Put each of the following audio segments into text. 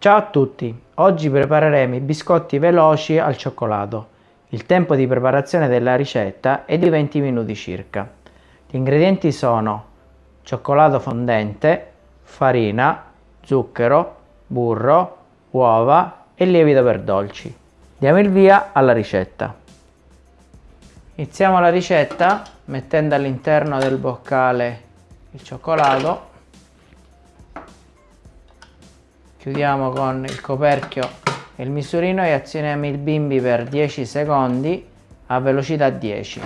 Ciao a tutti, oggi prepareremo i biscotti veloci al cioccolato. Il tempo di preparazione della ricetta è di 20 minuti circa. Gli ingredienti sono cioccolato fondente, farina, zucchero, burro, uova e lievito per dolci. Diamo il via alla ricetta. Iniziamo la ricetta mettendo all'interno del boccale il cioccolato chiudiamo con il coperchio e il misurino e azioniamo il bimbi per 10 secondi a velocità 10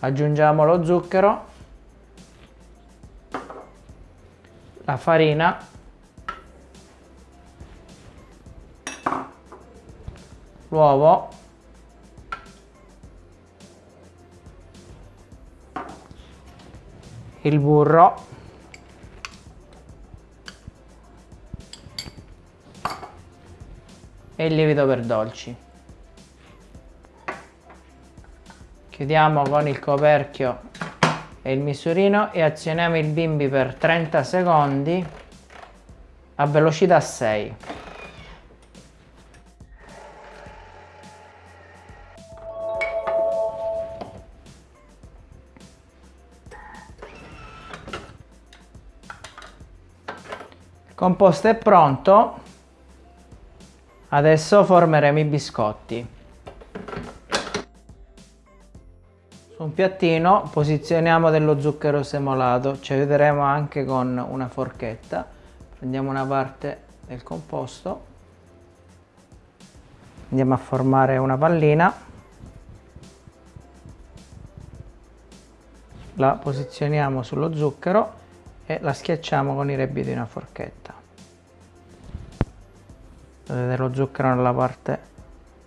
aggiungiamo lo zucchero la farina l'uovo il burro. E il lievito per dolci. Chiudiamo con il coperchio e il misurino e azioniamo il bimbi per 30 secondi a velocità 6 composto è pronto, adesso formeremo i biscotti. Su un piattino posizioniamo dello zucchero semolato, ci aiuteremo anche con una forchetta. Prendiamo una parte del composto, andiamo a formare una pallina, la posizioniamo sullo zucchero e la schiacciamo con i rebbi di una forchetta. Vedete lo zucchero nella parte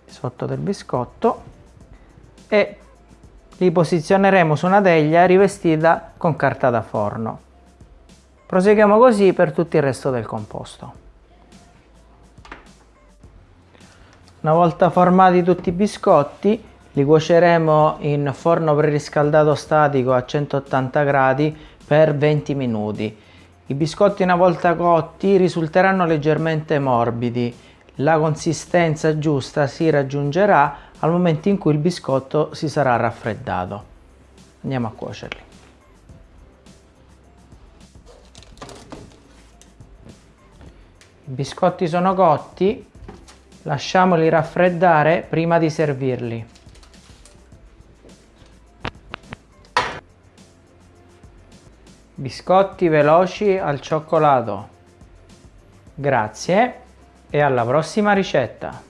sotto del biscotto. E li posizioneremo su una teglia rivestita con carta da forno. Proseguiamo così per tutto il resto del composto. Una volta formati tutti i biscotti li cuoceremo in forno preriscaldato statico a 180 gradi per 20 minuti. I biscotti una volta cotti risulteranno leggermente morbidi. La consistenza giusta si raggiungerà al momento in cui il biscotto si sarà raffreddato. Andiamo a cuocerli. I biscotti sono cotti, lasciamoli raffreddare prima di servirli. Biscotti veloci al cioccolato. Grazie e alla prossima ricetta!